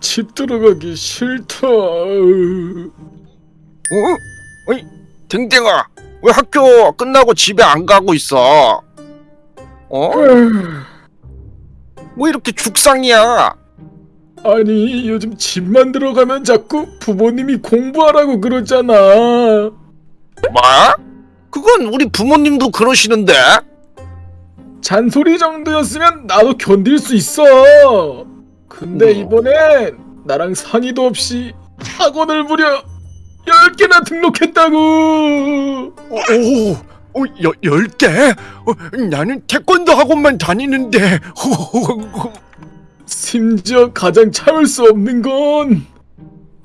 집 들어가기 싫다. 어? 어이, 댕댕아, 왜 학교 끝나고 집에 안 가고 있어? 어? 왜 이렇게 죽상이야? 아니 요즘 집만 들어가면 자꾸 부모님이 공부하라고 그러잖아. 뭐? 그건 우리 부모님도 그러시는데? 잔소리 정도였으면 나도 견딜 수 있어. 근데 어. 이번엔 나랑 상의도 없이 학원을 무려 10개나 등록했다고. 오, 오, 여, 열 개? 어, 나는 태권도 학원만 다니는데. 심지어 가장 참을 수 없는 건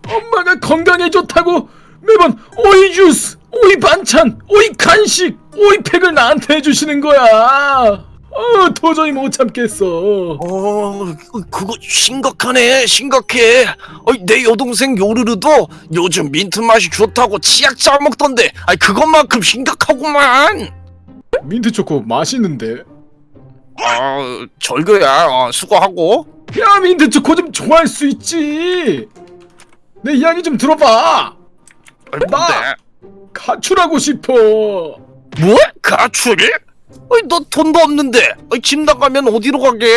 엄마가 건강에 좋다고 매번 오이 주스, 오이 반찬, 오이 간식, 오이 팩을 나한테 해주시는 거야. 어, 도저히 못 참겠어. 어, 그거 심각하네, 심각해. 어, 내 여동생 요르르도 요즘 민트 맛이 좋다고 치약 짜 먹던데. 아니 그것만큼 심각하구만. 민트 초코 맛있는데. 어, 절교야. 어, 수고하고. 야, 민트 초코 좀 좋아할 수 있지. 내 이야기 좀 들어봐. 뭔데? 가출하고 싶어. 뭐? 가출이? 어이, 너 돈도 없는데. 어이, 집 나가면 어디로 가게?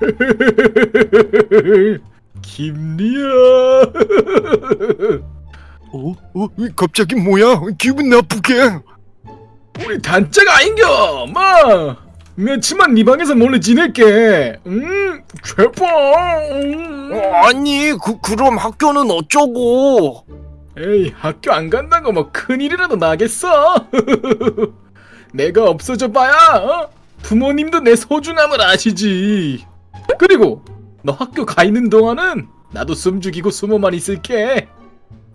김리야. 어? 어? 갑자기 뭐야? 기분 나쁘게. 우리 단짝 아닌겨, 마. 며칠만 네 방에서 몰래 지낼게. 음, 최고. 음. 어, 아니, 그, 그럼 학교는 어쩌고? 에이, 학교 안 간다고 뭐 큰일이라도 나겠어. 내가 없어져 봐야 어? 부모님도 내 소중함을 아시지. 그리고 너 학교 가 있는 동안은 나도 숨 죽이고 숨어만 있을게.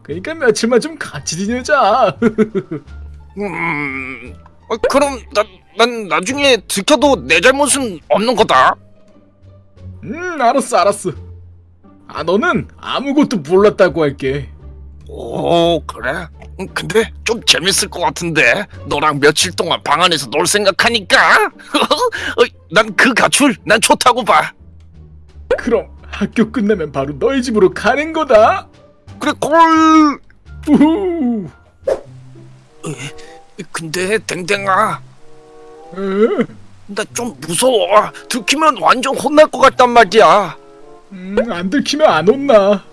그러니까 며칠만 좀 같이 지내자. 음, 어, 그럼 나, 난 나중에 들켜도 내 잘못은 없는 거다. 음, 알았어, 알았어. 아, 너는 아무것도 몰랐다고 할게. 오, 그래? 음, 근데 좀 재밌을 것 같은데 너랑 며칠 동안 방 안에서 놀 생각하니까 난 그 가출 난 좋다고 봐. 그럼 학교 끝나면 바로 너희 집으로 가는 거다. 그래 콜. 우후. 근데 댕댕아 에? 나좀 무서워. 들키면 완전 혼날 것 같단 말이야. 음, 안 들키면 안 혼나.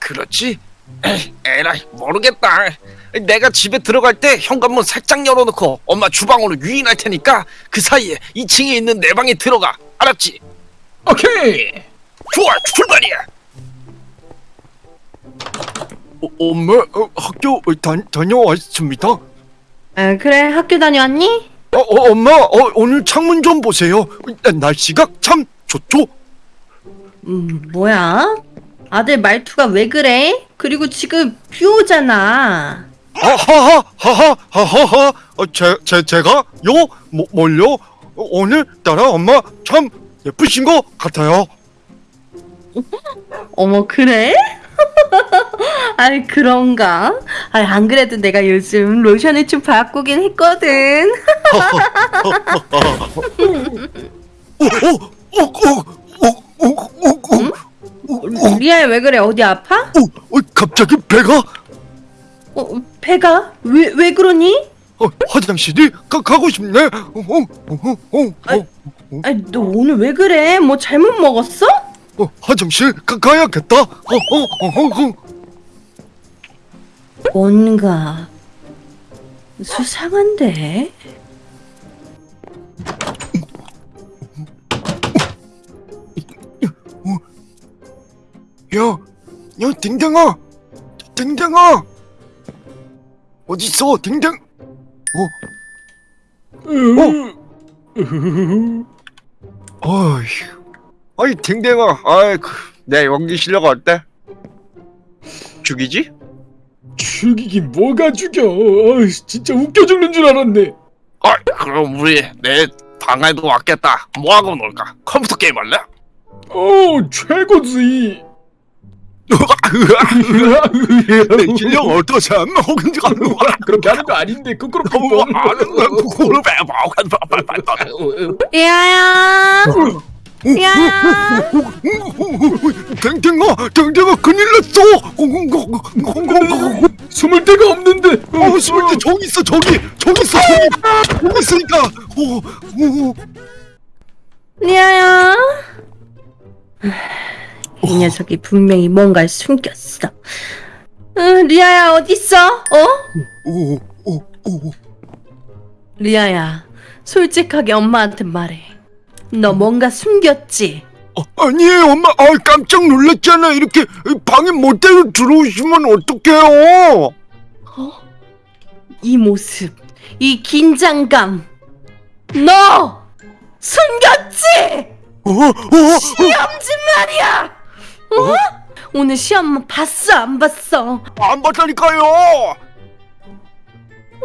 그렇지? 에이, 에라이 모르겠다. 내가 집에 들어갈 때 현관문 살짝 열어놓고 엄마 주방으로 유인할 테니까 그 사이에 2층에 있는 내 방에 들어가. 알았지? 오케이. 좋아 출발이야. 어, 엄마 어, 학교 다, 다녀왔습니다. 어, 아, 그래 학교 다녀왔니? 어, 엄마 어, 오늘 창문 좀 보세요. 날씨가 참 좋죠? 음 뭐야? 아들 말투가 왜 그래? 그리고 지금 비 오잖아. 아, 하하 하하 하하하. 어, 제가 요? 뭐, 뭘요? 어, 오늘따라 엄마 참 예쁘신 것 같아요 어머 그래? 아이 그런가? 아이 안 그래도 내가 요즘 로션을 좀 바꾸긴 했거든 어, 어, 어, 어, 어. 어, 어, 어 리아야 왜 그래? 어디 아파? 갑자기 배가 어, 배가 왜 왜 그러니? 어, 화장실이 가, 가고 싶네 어, 어, 어, 어, 아이, 아이 너 오늘 왜 그래? 뭐 잘못 먹었어? 어, 화장실 가, 가야겠다 어, 어, 어, 어, 어. 뭔가 수상한데. 야, 야, 댕댕아, 댕댕아, 어디 있어, 댕댕? 어, 으흐흐흐. 어휴, 아이 댕댕아, 아이 그, 내 연기 실력 어때? 죽이지? 죽이긴 뭐가 죽여. 어이, 진짜 웃겨 죽는 줄 알았네. 아, 그럼 우리 내 방에도 왔겠다. 뭐 하고 놀까? 컴퓨터 게임 할래? 오, 최고지. 내 실력 어떠셈? 혹은 그렇게 하는 거 아닌데 끄끄럽고. 아는 거 그거를 왜 봐? 리아야. 리아야 댕댕아 댕댕아 큰일 났어. 숨을 데가 없는데. 어 숨을 때 저기 있어 저기. 저기 있어 저기. 저기 있으니까. 어, 어, 리아야 이 녀석이 분명히 뭔가를 숨겼어 응, 리아야 어딨어? 어? 어, 어, 어. 리아야 솔직하게 엄마한테 말해 너 뭔가 숨겼지? 어, 아니에요 엄마 아 깜짝 놀랐잖아 이렇게 방에 못대로 들어오시면 어떡해요 이 모습 이 긴장감 너 숨겼지? 어, 어, 어. 시험지 말이야 어? 오늘 시험 봤어 안 봤어? 안 봤다니까요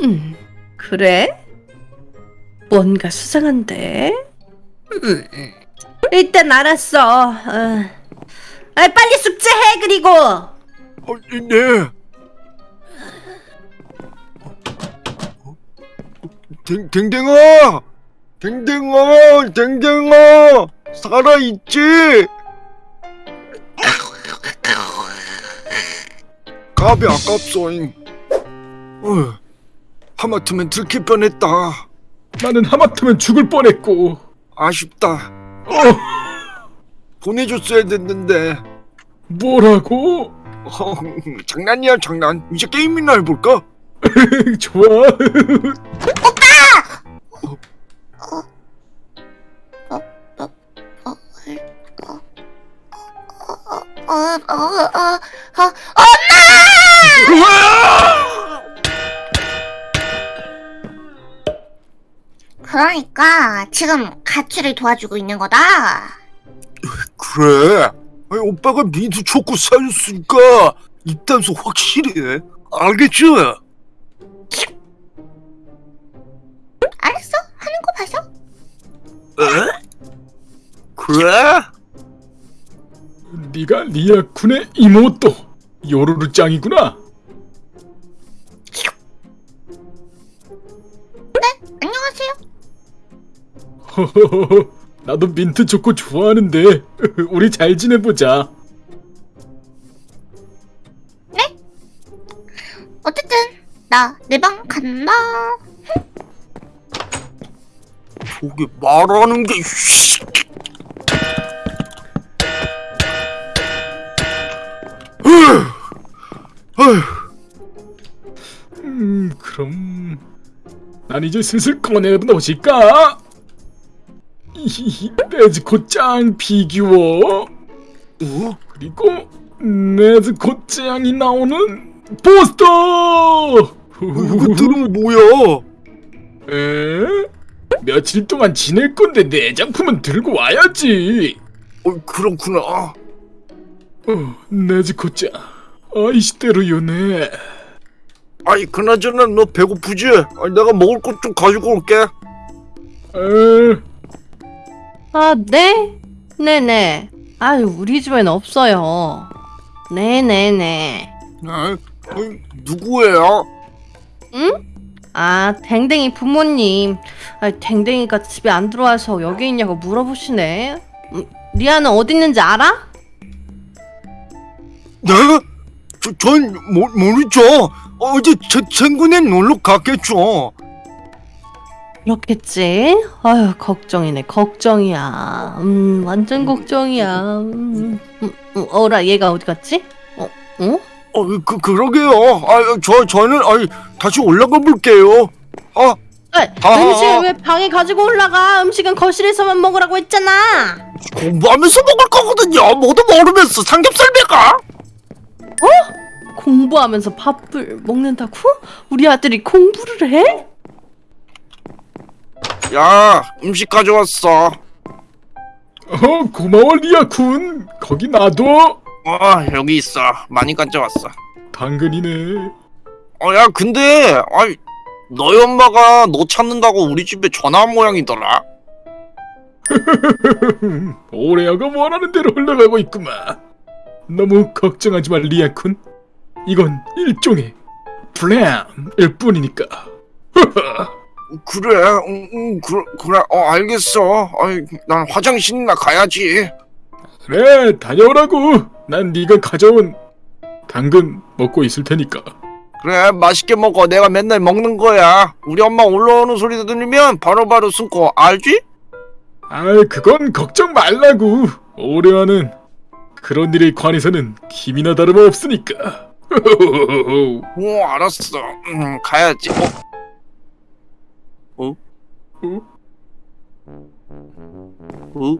음, 그래? 뭔가 수상한데? 음, 일단 알았어. 어. 아, 빨리 숙제해, 그리고! 어, 네 댕, 댕댕아 댕댕아 댕댕아 살아있지 갑이 아깝소잉 어, 하마터면 들킬 뻔했다 나는 하마터면 죽을 뻔했고. 아쉽다 어, 보내줬어야 됐는데 뭐라고? 어, 장난이야 장난 이제 게임이나 해볼까? 좋아. 어, 어, 어, 어, 그러니까 지금 가출을 도와주고 있는 거다. 그래 아니, 오빠가 민트 초코 사줬으니까 입단속 확실히 해 알겠지? 알았어? 하는 거 봐서. 에? 그래? 네가 리아쿤의 이모또 요루루 짱이구나. 안녕하세요. 나도 민트 초코 좋아하는데 우리 잘 지내보자. 어쨌든 나 내 방 간다. 저게 말하는 게 난 이제 슬슬 꺼내놓으실까? 이 네즈코 짱 피규어 어? 그리고 네즈코 짱이 나오는 포스터. 이것들은 뭐야? 에? 며칠 동안 지낼 건데 내 작품은 들고 와야지. 어, 그렇구나. 어, 네즈코 짱 아이시대로 요네. 아이, 그나저나 너 배고프지? 아니, 내가 먹을 것 좀 가지고 올게. 에, 아, 네? 네네. 아유, 우리 집엔 없어요. 네네네. 아, 누구예요? 응? 아, 댕댕이 부모님. 아, 댕댕이가 집에 안 들어와서 여기 있냐고 물어보시네. 음, 리아는 어디 있는지 알아? 네? 저, 전 모, 모르죠. 어제 제 친구네 놀러 갔겠죠. 그렇겠지. 아유, 걱정이네, 걱정이야. 음, 완전 걱정이야. 음, 음, 음, 어라, 얘가 어디 갔지? 어, 어? 어, 그 그러게요. 아, 저 저는 아이 다시 올라가 볼게요. 아, 아, 아, 음식 아. 왜 방에 가지고 올라가? 음식은 거실에서만 먹으라고 했잖아. 공부하면서 먹을 거거든요. 모두 모르면서 삼겹살 배가. 공부하면서 밥을 먹는다고? 우리 아들이 공부를 해? 야, 음식 가져왔어. 어 고마워 리아쿤. 거기 놔둬. 아, 여기 있어. 많이 가져왔어. 당근이네. 어, 야, 근데 아이 너희 엄마가 너 찾는다고 우리 집에 전화한 모양이더라. 오레아가 원하는 대로 흘러가고 있구만. 너무 걱정하지 마 리아쿤. 이건 일종의 플랜일 뿐이니까. 그래, 응, 응, 그래, 그래, 어, 알겠어. 어이, 난 화장실이나 가야지. 그래 다녀오라고 난 네가 가져온 당근 먹고 있을 테니까 그래, 맛있게 먹어. 내가 맨날 먹는 거야. 우리 엄마 올라오는 소리 들리면 바로바로 숨고, 알지? 아이 그건 걱정 말라고 오래와는 그런 일에 관해서는 힘이나 다름없으니까 오, 알았어. 음, 가야지. 어? 어? 어?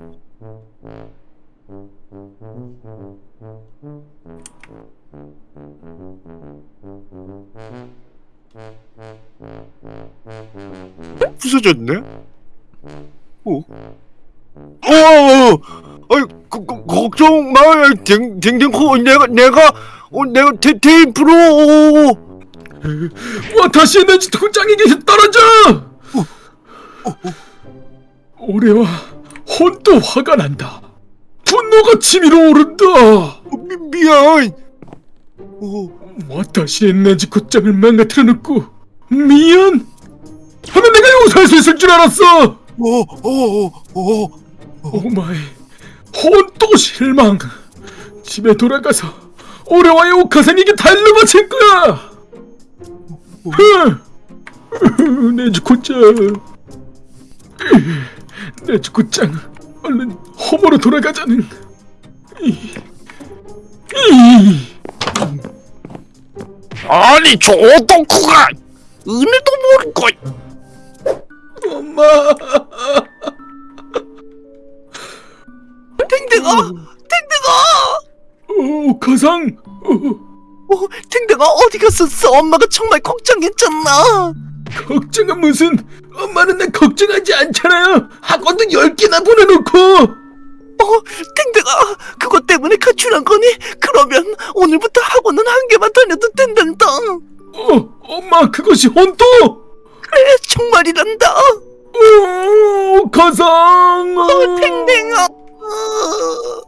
부서졌네? 어? 어, 아이, 거, 거, 걱정 마, 댕, 댕댕코, 내가, 내가, 어, 내가 테, 테이프로, 와 다시 도장이 계속 떨어져! 오래와 혼또 화가 난다. 분노가 치밀어 오른다. 미, 미안. 어, 와다시 했는지 곧장을 망가뜨려 놓고 미안! 하면 내가 용서할 수 있을 줄 알았어! 어, 어, 어, 어. 오마이 혼또 실망. 집에 돌아가서 오래와의 오카상에게 달러 바칠 거야. 흐, 네즈코짱 네즈코짱 얼른 홈으로 돌아가자는. 아니, 저 오토쿠가? 은혜도 모를 거. 엄마 탱탱아, 탱탱아. 오카상 어, 탱탱아 어디 갔었어? 엄마가 정말 걱정했잖아. 걱정은 무슨 엄마는 나 걱정하지 않잖아요 학원도 10개나 보내놓고 어, 탱탱아, 그것 때문에 가출한 거니? 그러면 오늘부터 학원은 한 개만 다녀도 된단다. 어, 엄마 그것이 혼또? 그래, 정말이란다. 오, 가상. 어, 탱탱아. 어.